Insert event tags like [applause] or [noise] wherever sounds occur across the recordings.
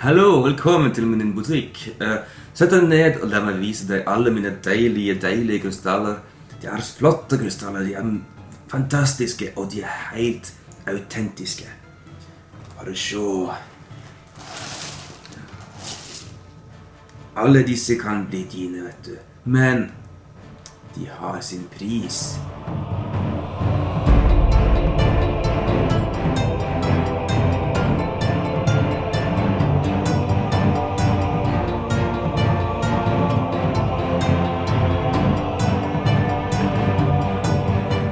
Hallo, velkommen til min butikk. Uh, Sett deg ned og la meg vise deg alle mine deilige, deilige krystaller. De er flotte krystaller, de er fantastiske, og de er helt autentiske. Bare se. Alle disse kan bli dine, vet du. Men de har sin pris.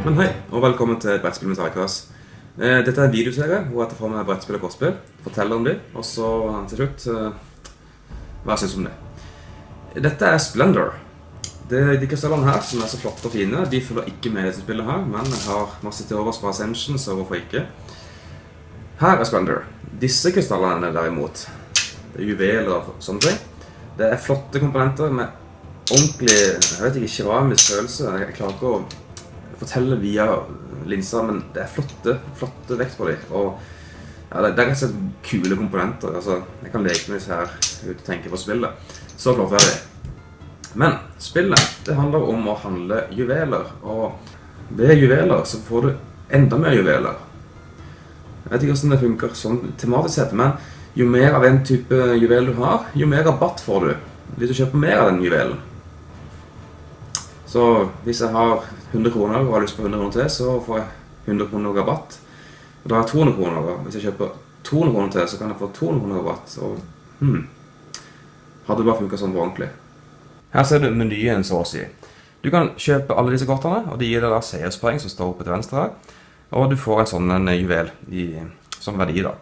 Men hei, og velkommen til Brettspill med Tarikas. Eh, Dette er en videoserie hvor jeg tar for meg brettspill og kortspill, forteller om dem, og så til slutt eh, hva jeg syns om det. Dette er Splendor. Det, de krystallene her, som er så flotte og fine, de følger ikke med i dette spillet her, men jeg har masse til overs fra Ascension, så hvorfor ikke? Her er Splendor. Disse krystallene derimot, det er juveler og sånne ting. Det er flotte komponenter med ordentlig, jeg vet ikke, keramisk følelse. Jeg klarer ikke å fortelle via linser, men det er flotte, flotte vekt på dem. Og ja, det, er rett og slett kule komponenter. Altså, jeg kan leke meg her uten å tenke på spillet. Så flott er det. Men spillet, det handler om å handle juveler. Og ved juveler så får du enda mer juveler. Jeg vet ikke hvordan det funker sånn tematisk sett, men jo mer av en type juvel du har, jo mer rabatt får du hvis du kjøper mer av den juvelen. Så hvis jeg har 100 kroner og har lyst på 100 kroner til, så får jeg 100 kroner rabatt. Og da har jeg 200 kroner. og Hvis jeg kjøper 200 kroner til, så kan jeg få 200 kroner rabatt. Og hmm, hadde det bare funket sånn ordentlig. Her ser du menyen, så å si. Du kan kjøpe alle disse kortene, og de gir deg da seierspoeng som står oppe til venstre her. Og du får en sånn en juvel i, som verdi, da.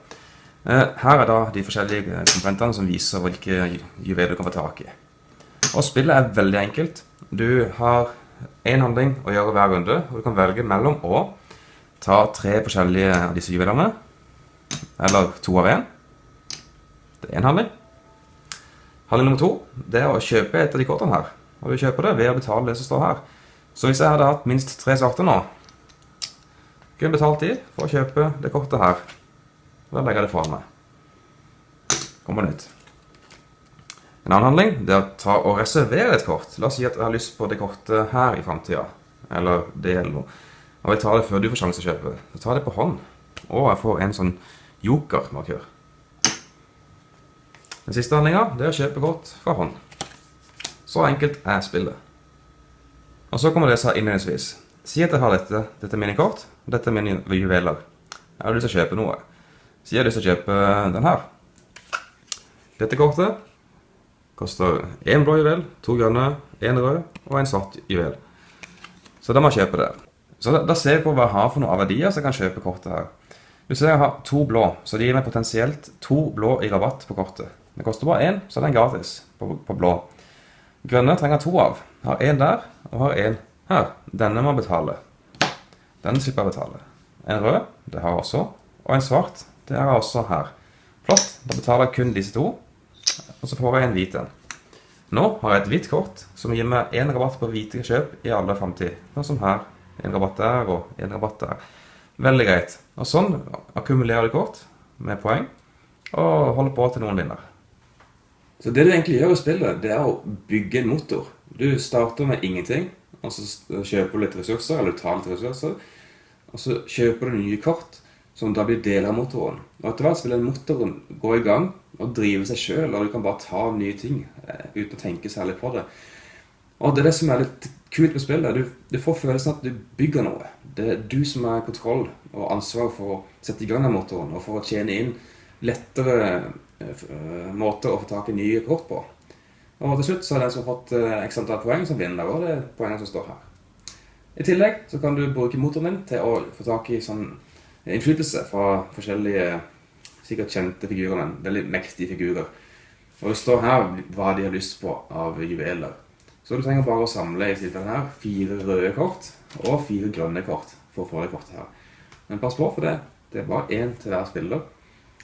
Eh, Her er da de forskjellige komponentene som viser hvilke juveler du kan få tak i. Og spillet er veldig enkelt. Du har én handling å gjøre hver runde, og du kan velge mellom å ta tre forskjellige av disse juvelene, eller to av én. Det er én handling. Handling nummer to det er å kjøpe et av de kortene her. Og du kjøper det ved å betale det som står her. Så hvis jeg hadde hatt minst tre svarte nå, kunne jeg betalt de for å kjøpe det kortet her. Da legger jeg det foran meg. Kommer nytt. En annen handling det er å ta og reservere et kort. La oss si at jeg har lyst på det kortet her i fremtiden. Eller det eller noe. Og jeg tar det før du får sjanse å kjøpe. Så tar det på hånd. Og jeg får en sånn joker-markør. Den siste handlingen det er å kjøpe kort fra hånd. Så enkelt er spillet. Og så kommer det seg innledningsvis. Si at jeg har dette. Dette er mine kort, og dette er mine juveler. Jeg har lyst til å kjøpe noe. Si jeg har lyst til å kjøpe den her. Dette kortet koster én blå juvel, to grønne, én rød og en svart juvel. Så da må jeg kjøpe det. Så da, ser jeg på hva jeg har for noe av verdier, så jeg kan kjøpe kortet her. Du ser jeg har to blå, så det gir meg potensielt to blå i rabatt på kortet. Det koster bare én, så er gratis på, på blå. Grønne trenger to av. Jeg har én der, og har én her. Denne må betale. Den slipper jeg betale. En rød, det har jeg også. Og en svart, det har jeg også her. Flott. Da betaler jeg kun disse to. Og så får jeg en hvit en. Nå har jeg et hvitt kort som gir meg én rabatt på hvite kjøp i alle fremtid. Sånn som her. En rabatt der og en rabatt der. Veldig greit. Og sånn akkumulerer du kort med poeng og holder på til noen vinner. Så det du egentlig gjør i spillet, det er å bygge en motor. Du starter med ingenting, og så kjøper du litt ressurser, eller du tar litt ressurser, og så kjøper du nye kort som da blir deler av motoren. Og etter hvert vil den motoren gå i gang og drive seg sjøl, og du kan bare ta nye ting eh, uten å tenke særlig på det. Og det er det som er litt kult med spillet. Du, du får følelsen at du bygger noe. Det er du som er kontroll og ansvar for å sette i gang den motoren, og for å tjene inn lettere eh, måter å få tak i nye kort på. Og til slutt så er den som har fått eh, x antall poeng, som vinner. Og det er poengene som står her. I tillegg så kan du bruke motoren din til å få tak i sånn innflytelse fra forskjellige sikkert kjente figurer, veldig mektige figurer. Og det står her hva de har lyst på av juveler. Så du trenger bare å samle i tilfellet her fire røde kort og fire grønne kort for å få det kortet her. Men pass på for det. Det er bare én til hver spiller.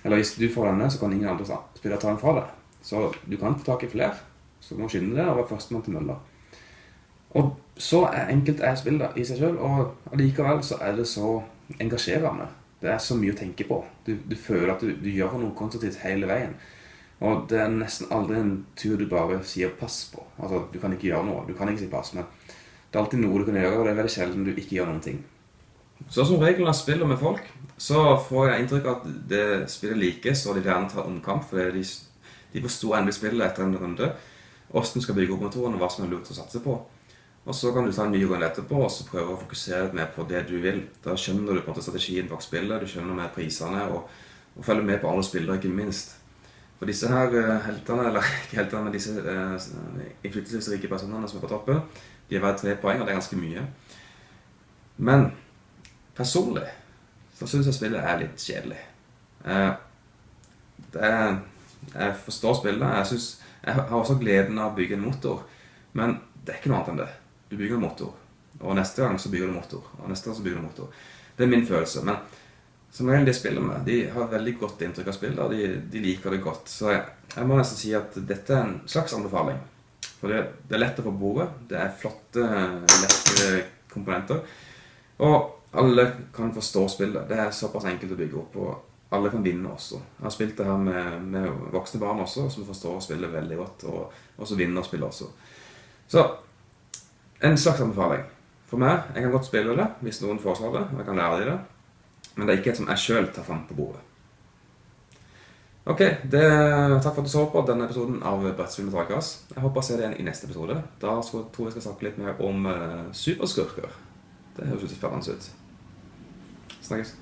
Eller hvis du får denne, så kan ingen andre spillere ta den fra deg. Så du kan få tak i flere. Så du må skynde deg og være førstemann til mølla. Og så er enkelt er spillet i seg sjøl, og allikevel så er det så engasjerende. Det er så mye å tenke på. Du, du føler at du, du, gjør noe konstruktivt hele veien. Og det er nesten aldri en tur du bare sier pass på. Altså, Du kan ikke gjøre noe. Du kan ikke si pass, men det er alltid noe du kan gjøre, og det er veldig sjelden du ikke gjør noen ting. Så som reglene spiller med folk, så får jeg inntrykk av at det spillet likes, og de gjerne tar omkamp, fordi de, de forstår endelig spillet etter en runde. Hvordan skal bygge opp motoren, og hva som er lurt å satse på. Og så kan du ta en ny runde etterpå og så prøve å fokusere litt mer på det du vil. Da skjønner du på en måte strategien bak spillet, du skjønner mer prisene, og, og følger med på alle spillere, ikke minst. For disse her eh, heltene, eller [laughs] ikke heltene, men disse eh, innflytelsesrike personene som er på toppen, de er verdt tre poeng, og det er ganske mye. Men personlig så syns jeg spillet er litt kjedelig. Eh, er, jeg forstår spillet. Jeg, synes, jeg har også gleden av å bygge en motor, men det er ikke noe annet enn det. Du bygger en motor, og neste gang så bygger du motor, og neste gang så bygger du motor. Det er min følelse. men som regel de spiller med, de har veldig godt inntrykk av spillet, og de, de liker det godt. Så jeg, jeg, må nesten si at dette er en slags anbefaling. For det, det er lett å få bordet, det er flotte, lette komponenter. Og alle kan forstå spillet. Det er såpass enkelt å bygge opp, og alle kan vinne også. Jeg har spilt det her med, med voksne barn også, som forstår spillet veldig godt, og også vinner spillet også. Så en slags anbefaling. For meg, jeg kan godt spille det hvis noen foreslår det, og jeg kan lære dem det. Men det er ikke et som jeg sjøl tar fram på bordet. Ok, det, Takk for at du så på denne episoden av Brettspill med Dragras. Jeg håper å se deg i neste episode. Da tror jeg skal snakke litt mer om uh, superskurker. Det høres ut spennende ut. Snakkes.